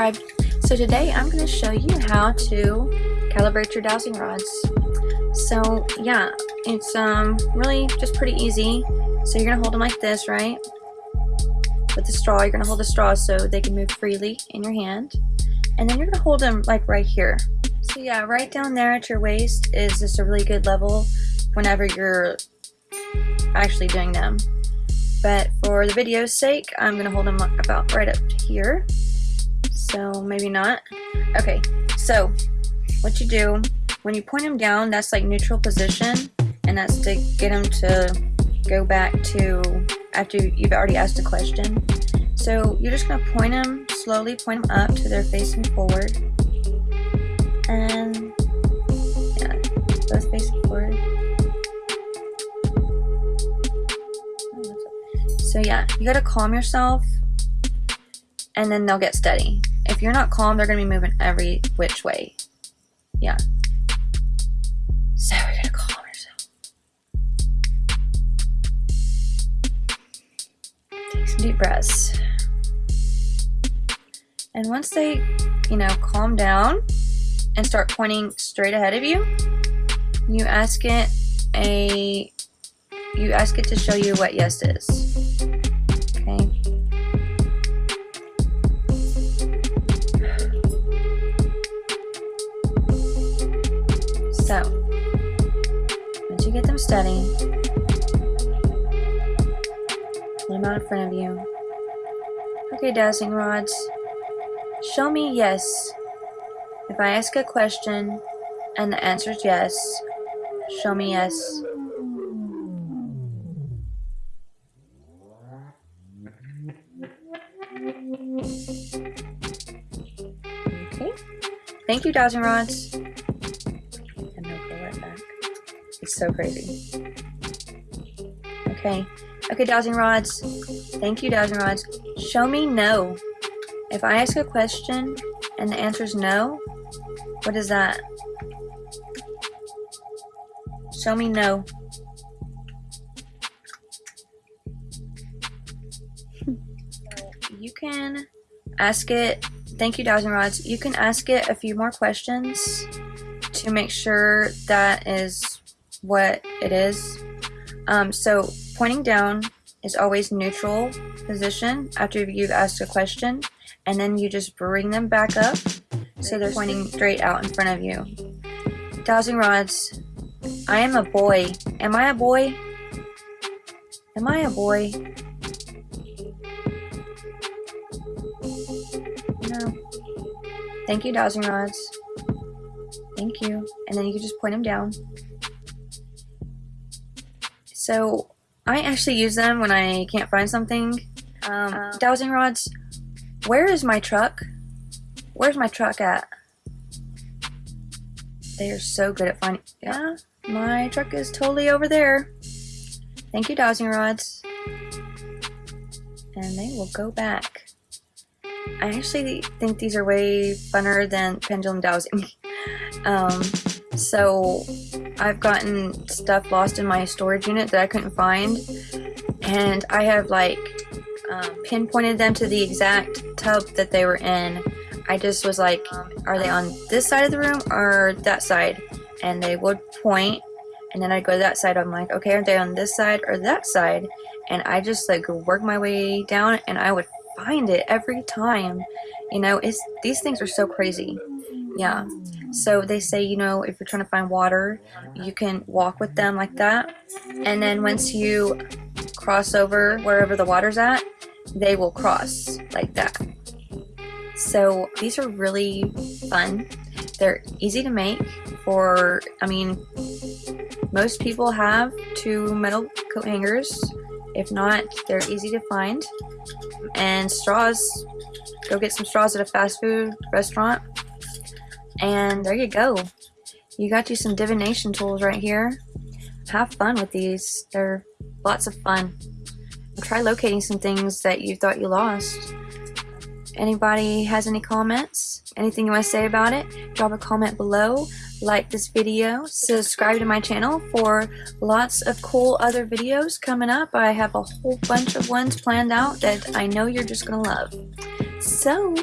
So today I'm going to show you how to calibrate your dowsing rods. So yeah, it's um really just pretty easy. So you're going to hold them like this, right? With the straw, you're going to hold the straw so they can move freely in your hand. And then you're going to hold them like right here. So yeah, right down there at your waist is just a really good level whenever you're actually doing them. But for the video's sake, I'm going to hold them about right up here. So maybe not. Okay, so what you do, when you point them down, that's like neutral position. And that's to get them to go back to after you've already asked a question. So you're just going to point them, slowly point them up to their facing forward. And yeah, both facing forward. So yeah, you gotta calm yourself and then they'll get steady. If you're not calm, they're gonna be moving every which way. Yeah. So you gotta calm yourself. Take some deep breaths. And once they, you know, calm down and start pointing straight ahead of you, you ask it a you ask it to show you what yes is. So, once you get them steady, pull them out in front of you. Okay, dowsing rods, show me yes. If I ask a question and the answer is yes, show me yes. Okay. Thank you, dowsing rods. It's so crazy. Okay. Okay, dowsing rods. Thank you, dowsing rods. Show me no. If I ask a question and the answer is no, what is that? Show me no. you can ask it, thank you Dowsing Rods, you can ask it a few more questions to make sure that is what it is. Um, so pointing down is always neutral position after you've asked a question and then you just bring them back up so they're pointing straight out in front of you. Dowsing Rods, I am a boy. Am I a boy? Am I a boy? No. Thank you, dowsing rods. Thank you. And then you can just point them down. So I actually use them when I can't find something. Um, um, dowsing rods, where is my truck? Where's my truck at? They are so good at finding, yeah, my truck is totally over there. Thank you, dowsing rods. And they will go back. I actually think these are way funner than pendulum dowsing. um, so I've gotten stuff lost in my storage unit that I couldn't find and I have like um, pinpointed them to the exact tub that they were in. I just was like, are they on this side of the room or that side? And they would point and then I'd go to that side. I'm like, okay, are they on this side or that side? And I just like work my way down and I would find it every time. You know, it's these things are so crazy. Yeah. So they say, you know, if you're trying to find water, you can walk with them like that. And then once you cross over wherever the water's at, they will cross like that. So these are really fun. They're easy to make for, I mean, most people have two metal coat hangers. If not, they're easy to find and straws. Go get some straws at a fast food restaurant. And there you go. You got you some divination tools right here. Have fun with these. They're lots of fun. Try locating some things that you thought you lost. Anybody has any comments? Anything you want to say about it? Drop a comment below like this video, subscribe to my channel for lots of cool other videos coming up. I have a whole bunch of ones planned out that I know you're just going to love. So,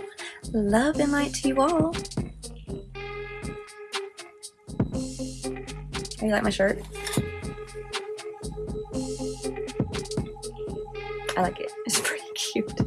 Love and light to you all. How you like my shirt? I like it. It's pretty cute.